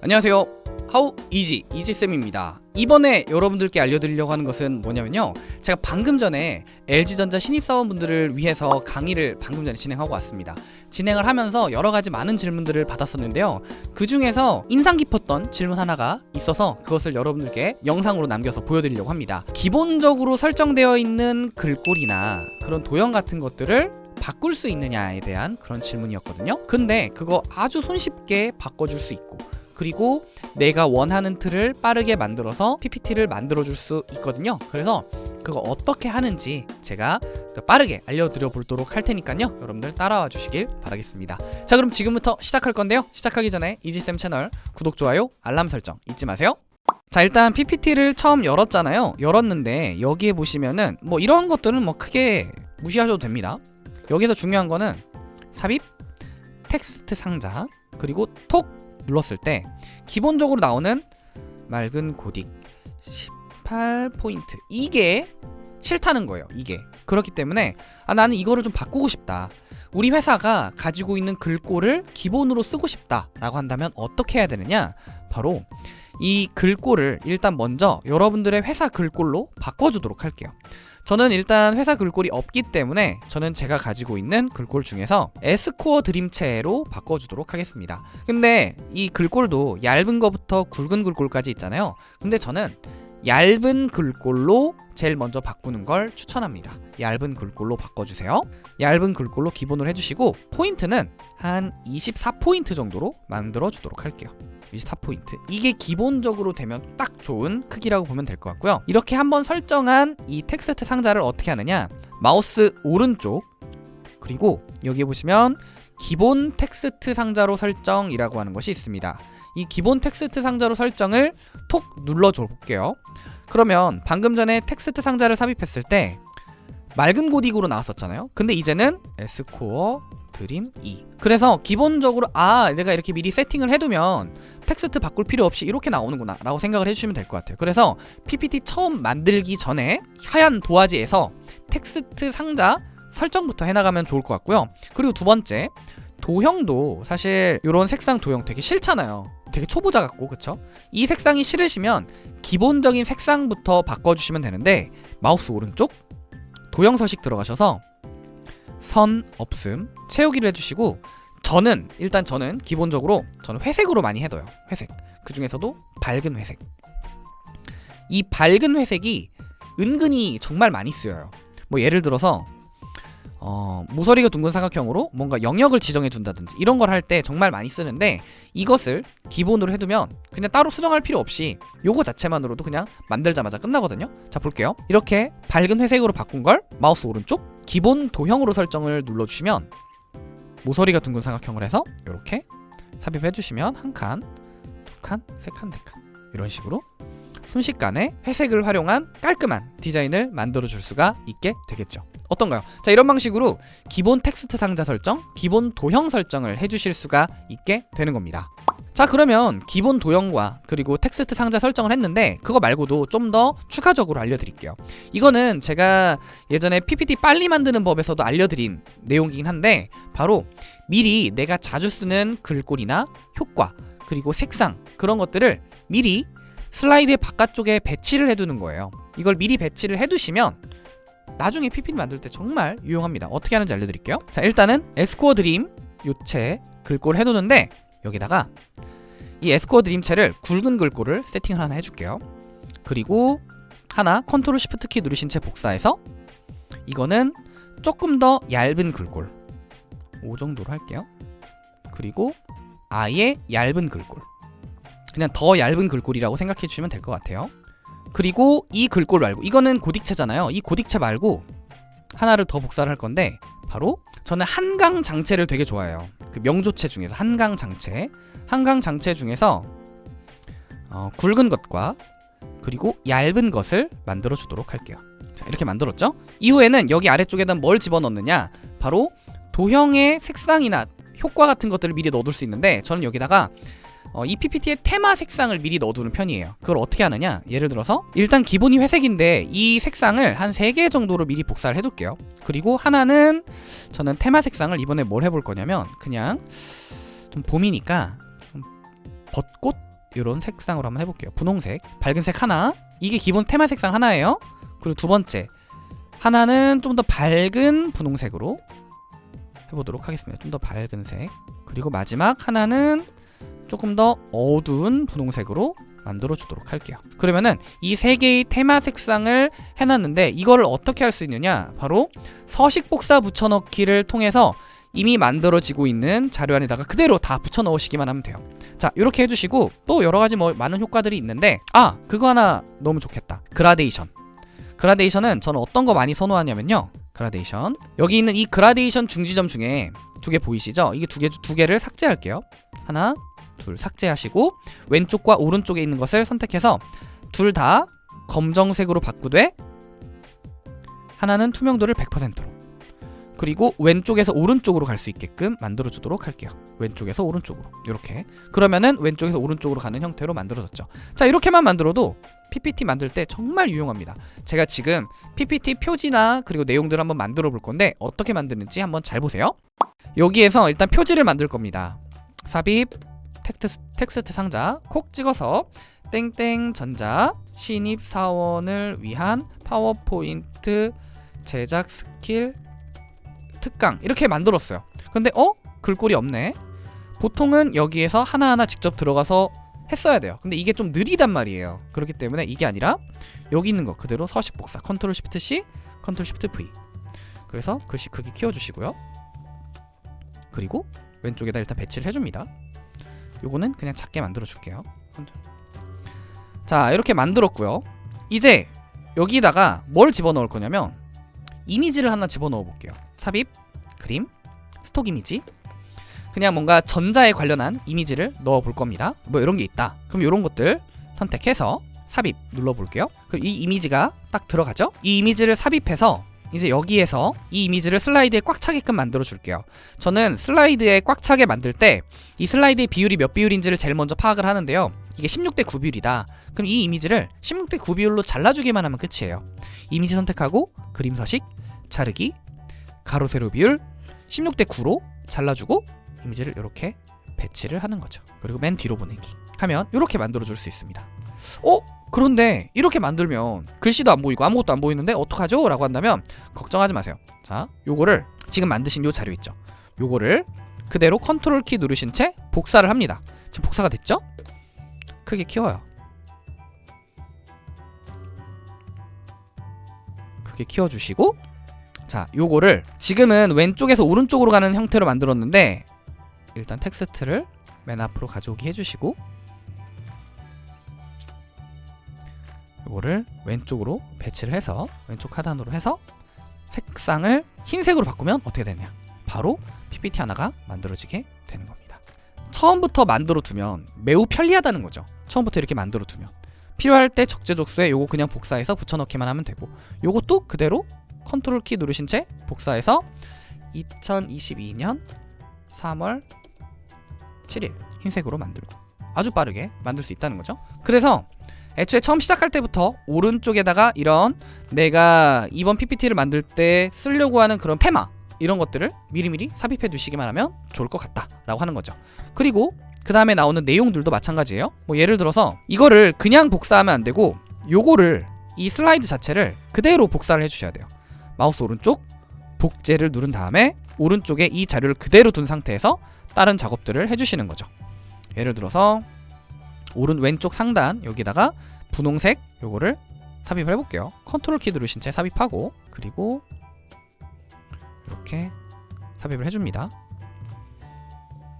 안녕하세요. 하우 이지 이지쌤입니다. 이번에 여러분들께 알려드리려고 하는 것은 뭐냐면요. 제가 방금 전에 LG전자 신입사원분들을 위해서 강의를 방금 전에 진행하고 왔습니다. 진행을 하면서 여러가지 많은 질문들을 받았었는데요. 그 중에서 인상 깊었던 질문 하나가 있어서 그것을 여러분들께 영상으로 남겨서 보여드리려고 합니다. 기본적으로 설정되어 있는 글꼴이나 그런 도형 같은 것들을 바꿀 수 있느냐에 대한 그런 질문이었거든요. 근데 그거 아주 손쉽게 바꿔줄 수 있고 그리고 내가 원하는 틀을 빠르게 만들어서 PPT를 만들어 줄 수 있거든요. 그래서 그거 어떻게 하는지 제가 빠르게 알려드려 보도록 할 테니까요. 여러분들 따라와 주시길 바라겠습니다. 자 그럼 지금부터 시작할 건데요. 시작하기 전에 이지쌤 채널 구독, 좋아요, 알람 설정 잊지 마세요. 자 일단 PPT를 처음 열었잖아요. 열었는데 여기에 보시면은 뭐 이런 것들은 뭐 크게 무시하셔도 됩니다. 여기서 중요한 거는 삽입, 텍스트 상자, 그리고 톡 눌렀을 때 기본적으로 나오는 맑은 고딕 18포인트. 이게 싫다는 거예요 이게. 그렇기 때문에 아 나는 이거를 좀 바꾸고 싶다. 우리 회사가 가지고 있는 글꼴을 기본으로 쓰고 싶다 라고 한다면 어떻게 해야 되느냐? 바로 이 글꼴을 일단 먼저 여러분들의 회사 글꼴로 바꿔주도록 할게요 저는 일단 회사 글꼴이 없기 때문에 저는 제가 가지고 있는 글꼴 중에서 에스코어 드림체로 바꿔주도록 하겠습니다. 근데 이 글꼴도 얇은 거부터 굵은 글꼴까지 있잖아요. 근데 저는 얇은 글꼴로 제일 먼저 바꾸는 걸 추천합니다. 얇은 글꼴로 바꿔주세요. 얇은 글꼴로 기본으로 해주시고 포인트는 한 24포인트 정도로 만들어 주도록 할게요 24포인트. 이게 기본적으로 되면 딱 좋은 크기라고 보면 될 것 같고요. 이렇게 한번 설정한 이 텍스트 상자를 어떻게 하느냐? 마우스 오른쪽. 그리고 여기 보시면 기본 텍스트 상자로 설정이라고 하는 것이 있습니다. 이 기본 텍스트 상자로 설정을 톡 눌러줘 볼게요. 그러면 방금 전에 텍스트 상자를 삽입했을 때 맑은 고딕으로 나왔었잖아요. 근데 이제는 에스코어 드림 2 그래서 기본적으로 아 내가 이렇게 미리 세팅을 해두면 텍스트 바꿀 필요 없이 이렇게 나오는구나 라고 생각을 해주시면 될 것 같아요. 그래서 PPT 처음 만들기 전에 하얀 도화지에서 텍스트 상자 설정부터 해나가면 좋을 것 같고요. 그리고 두 번째 도형도 사실 이런 색상 도형 되게 싫잖아요. 되게 초보자 같고 그쵸? 이 색상이 싫으시면 기본적인 색상부터 바꿔주시면 되는데 마우스 오른쪽 도형 서식 들어가셔서 선 없음 채우기를 해주시고 저는 일단 저는 기본적으로 저는 회색으로 많이 해둬요. 회색. 그 중에서도 밝은 회색. 이 밝은 회색이 은근히 정말 많이 쓰여요. 뭐 예를 들어서 어, 모서리가 둥근 삼각형으로 뭔가 영역을 지정해 준다든지 이런 걸 할 때 정말 많이 쓰는데 이것을 기본으로 해두면 그냥 따로 수정할 필요 없이 요거 자체만으로도 그냥 만들자마자 끝나거든요. 자 볼게요. 이렇게 밝은 회색으로 바꾼 걸 마우스 오른쪽 기본 도형으로 설정을 눌러주시면 모서리가 둥근 사각형을 해서 이렇게 삽입해 주시면 한 칸, 두 칸, 세 칸, 네 칸 이런 식으로 순식간에 회색을 활용한 깔끔한 디자인을 만들어 줄 수가 있게 되겠죠. 어떤가요? 자 이런 방식으로 기본 텍스트 상자 설정, 기본 도형 설정을 해주실 수가 있게 되는 겁니다. 자 그러면 기본 도형과 그리고 텍스트 상자 설정을 했는데 그거 말고도 좀 더 추가적으로 알려드릴게요. 이거는 제가 예전에 PPT 빨리 만드는 법에서도 알려드린 내용이긴 한데 바로 미리 내가 자주 쓰는 글꼴이나 효과 그리고 색상 그런 것들을 미리 슬라이드의 바깥쪽에 배치를 해두는 거예요. 이걸 미리 배치를 해두시면 나중에 PPT 만들 때 정말 유용합니다. 어떻게 하는지 알려드릴게요. 자 일단은 에스코어 드림 요체 글꼴 해두는데 여기다가 이 에스코어 드림체를 굵은 글꼴을 세팅을 하나 해줄게요. 그리고 하나 컨트롤 시프트 키 누르신 채 복사해서 이거는 조금 더 얇은 글꼴. 5 정도로 할게요. 그리고 아예 얇은 글꼴 그냥 더 얇은 글꼴이라고 생각해 주시면 될 것 같아요. 그리고 이 글꼴 말고 이거는 고딕체잖아요. 이 고딕체 말고 하나를 더 복사를 할 건데 바로 저는 한강 장체를 되게 좋아해요. 그 명조체 중에서 한강 장체. 한강 장체 중에서 어, 굵은 것과 그리고 얇은 것을 만들어 주도록 할게요. 자, 이렇게 만들었죠? 이후에는 여기 아래쪽에다 뭘 집어넣느냐? 바로 도형의 색상이나 효과 같은 것들을 미리 넣어둘 수 있는데 저는 여기다가 어, 이 PPT의 테마 색상을 미리 넣어두는 편이에요 그걸 어떻게 하느냐 예를 들어서 일단 기본이 회색인데 이 색상을 한 3개 정도로 미리 복사를 해둘게요 그리고 하나는 저는 테마 색상을 이번에 뭘 해볼 거냐면 그냥 좀 봄이니까 좀 벚꽃 이런 색상으로 한번 해볼게요. 분홍색, 밝은색 하나. 이게 기본 테마 색상 하나예요. 그리고 두 번째 하나는 좀 더 밝은 분홍색으로 해보도록 하겠습니다. 좀 더 밝은 색. 그리고 마지막 하나는 조금 더 어두운 분홍색으로 만들어 주도록 할게요. 그러면은 이 세 개의 테마 색상을 해놨는데 이거를 어떻게 할 수 있느냐? 바로 서식 복사 붙여넣기를 통해서 이미 만들어지고 있는 자료 안에다가 그대로 다 붙여 넣으시기만 하면 돼요. 자, 이렇게 해주시고 또 여러 가지 뭐 많은 효과들이 있는데 아 그거 하나 너무 좋겠다. 그라데이션. 그라데이션은 저는 어떤 거 많이 선호하냐면요. 그라데이션. 여기 있는 이 그라데이션 중지점 중에 두 개 보이시죠? 이게 두 개 두 개를 삭제할게요. 하나, 둘 삭제하시고 왼쪽과 오른쪽에 있는 것을 선택해서 둘 다 검정색으로 바꾸되 하나는 투명도를 100%로 그리고 왼쪽에서 오른쪽으로 갈 수 있게끔 만들어 주도록 할게요. 왼쪽에서 오른쪽으로 이렇게 그러면은 왼쪽에서 오른쪽으로 가는 형태로 만들어졌죠. 자 이렇게만 만들어도 PPT 만들 때 정말 유용합니다. 제가 지금 PPT 표지나 그리고 내용들을 한번 만들어 볼 건데 어떻게 만드는지 한번 잘 보세요. 여기에서 일단 표지를 만들 겁니다. 삽입 텍스트, 텍스트 상자 콕 찍어서 땡땡 전자 신입 사원을 위한 파워포인트 제작 스킬 특강 이렇게 만들었어요. 근데 어? 글꼴이 없네. 보통은 여기에서 하나하나 직접 들어가서 했어야 돼요. 근데 이게 좀 느리단 말이에요. 그렇기 때문에 이게 아니라 여기 있는 거 그대로 서식 복사 컨트롤 쉬프트 C 컨트롤 쉬프트 V 그래서 글씨 크기 키워주시고요. 그리고 왼쪽에다 일단 배치를 해줍니다. 요거는 그냥 작게 만들어 줄게요. 자 이렇게 만들었고요. 이제 여기다가 뭘 집어넣을 거냐면 이미지를 하나 집어넣어 볼게요. 삽입, 그림, 스톡 이미지. 그냥 뭔가 전자에 관련한 이미지를 넣어 볼 겁니다. 뭐 이런 게 있다. 그럼 이런 것들 선택해서 삽입 눌러 볼게요. 그럼 이 이미지가 딱 들어가죠? 이 이미지를 삽입해서 이제 여기에서 이 이미지를 슬라이드에 꽉 차게끔 만들어 줄게요. 저는 슬라이드에 꽉 차게 만들 때 이 슬라이드의 비율이 몇 비율인지를 제일 먼저 파악을 하는데요. 이게 16대 9 비율이다. 그럼 이 이미지를 16대 9 비율로 잘라주기만 하면 끝이에요. 이미지 선택하고 그림 서식, 자르기, 가로 세로 비율 16대 9로 잘라주고 이미지를 이렇게 배치를 하는 거죠. 그리고 맨 뒤로 보내기 하면 이렇게 만들어 줄 수 있습니다. 어? 그런데 이렇게 만들면 글씨도 안 보이고 아무것도 안 보이는데 어떡하죠? 라고 한다면 걱정하지 마세요. 자, 요거를 지금 만드신 요 자료 있죠? 요거를 그대로 컨트롤 키 누르신 채 복사를 합니다. 지금 복사가 됐죠? 크게 키워요. 크게 키워주시고 자 요거를 지금은 왼쪽에서 오른쪽으로 가는 형태로 만들었는데 일단 텍스트를 맨 앞으로 가져오기 해주시고 요거를 왼쪽으로 배치를 해서 왼쪽 하단으로 해서 색상을 흰색으로 바꾸면 어떻게 되냐? 바로 PPT 하나가 만들어지게 되는 겁니다. 처음부터 만들어 두면 매우 편리하다는 거죠. 처음부터 이렇게 만들어 두면. 필요할 때 적재적소에 요거 그냥 복사해서 붙여넣기만 하면 되고 요것도 그대로 컨트롤 키 누르신 채 복사해서 2022년 3월 7일 흰색으로 만들고 아주 빠르게 만들 수 있다는 거죠. 그래서 애초에 처음 시작할 때부터 오른쪽에다가 이런 내가 이번 PPT를 만들 때 쓰려고 하는 그런 테마 이런 것들을 미리미리 삽입해 두시기만 하면 좋을 것 같다 라고 하는 거죠. 그리고 그 다음에 나오는 내용들도 마찬가지예요. 뭐 예를 들어서 이거를 그냥 복사하면 안 되고 요거를 이 슬라이드 자체를 그대로 복사를 해주셔야 돼요. 마우스 오른쪽 복제를 누른 다음에 오른쪽에 이 자료를 그대로 둔 상태에서 다른 작업들을 해주시는 거죠. 예를 들어서 오른 왼쪽 상단 여기다가 분홍색 요거를 삽입을 해볼게요. 컨트롤 키 누르신 채 삽입하고 그리고 이렇게 삽입을 해줍니다.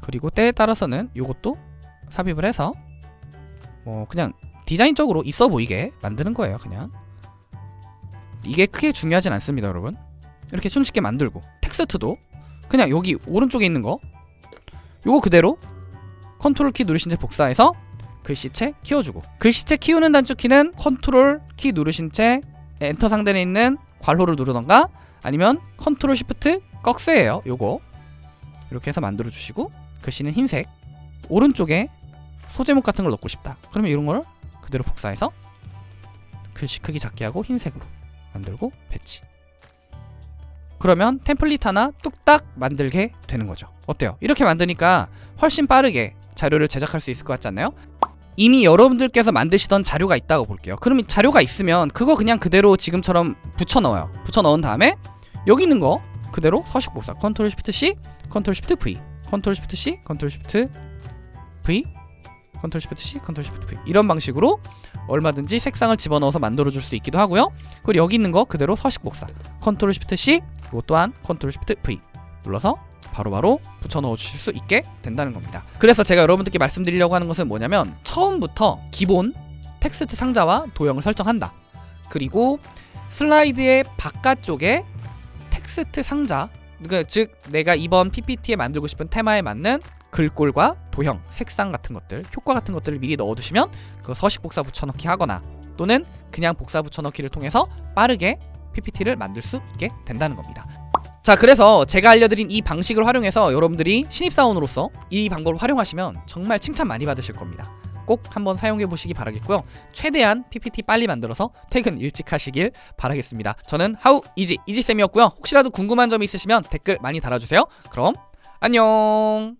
그리고 때에 따라서는 요것도 삽입을 해서 뭐 그냥 디자인적으로 있어 보이게 만드는 거예요 그냥. 이게 크게 중요하진 않습니다 여러분. 이렇게 손쉽게 만들고 텍스트도 그냥 여기 오른쪽에 있는 거 요거 그대로 컨트롤 키 누르신 채 복사해서 글씨체 키워주고. 글씨체 키우는 단축키는 컨트롤 키 누르신 채 엔터 상단에 있는 괄호를 누르던가 아니면 컨트롤 쉬프트 꺽쇠예요. 요거. 이렇게 해서 만들어 주시고 글씨는 흰색. 오른쪽에 소제목 같은 걸 넣고 싶다. 그러면 이런 걸 그대로 복사해서 글씨 크기 작게 하고 흰색으로 만들고 배치. 그러면 템플릿 하나 뚝딱 만들게 되는 거죠. 어때요? 이렇게 만드니까 훨씬 빠르게 자료를 제작할 수 있을 것 같지 않나요? 이미 여러분들께서 만드시던 자료가 있다고 볼게요. 그러면 자료가 있으면 그거 그냥 그대로 지금처럼 붙여 넣어요. 붙여 넣은 다음에 여기 있는 거 그대로 서식 복사. 컨트롤 쉬프트 C, 컨트롤 쉬프트 V, 컨트롤 쉬프트 C, 컨트롤 쉬프트 V, 컨트롤 쉬프트 C, 컨트롤 쉬프트 V 이런 방식으로 얼마든지 색상을 집어넣어서 만들어 줄 수 있기도 하고요. 그리고 여기 있는 거 그대로 서식 복사. 컨트롤 쉬프트 C, 이것 또한 컨트롤 쉬프트 V 눌러서 바로 바로 붙여 넣어 주실 수 있게 된다는 겁니다. 그래서 제가 여러분들께 말씀드리려고 하는 것은 뭐냐면 처음부터 기본 텍스트 상자와 도형을 설정한다. 그리고 슬라이드의 바깥쪽에 텍스트 상자, 그즉 내가 이번 PPT에 만들고 싶은 테마에 맞는 글꼴과 도형, 색상 같은 것들, 효과 같은 것들을 미리 넣어두시면 그 서식 복사 붙여넣기 하거나 또는 그냥 복사 붙여넣기를 통해서 빠르게 PPT를 만들 수 있게 된다는 겁니다. 자 그래서 제가 알려드린 이 방식을 활용해서 여러분들이 신입사원으로서 이 방법을 활용하시면 정말 칭찬 많이 받으실 겁니다. 꼭 한번 사용해 보시기 바라겠고요. 최대한 PPT 빨리 만들어서 퇴근 일찍 하시길 바라겠습니다. 저는 하우 이지 이지쌤이었고요. 혹시라도 궁금한 점이 있으시면 댓글 많이 달아주세요. 그럼 안녕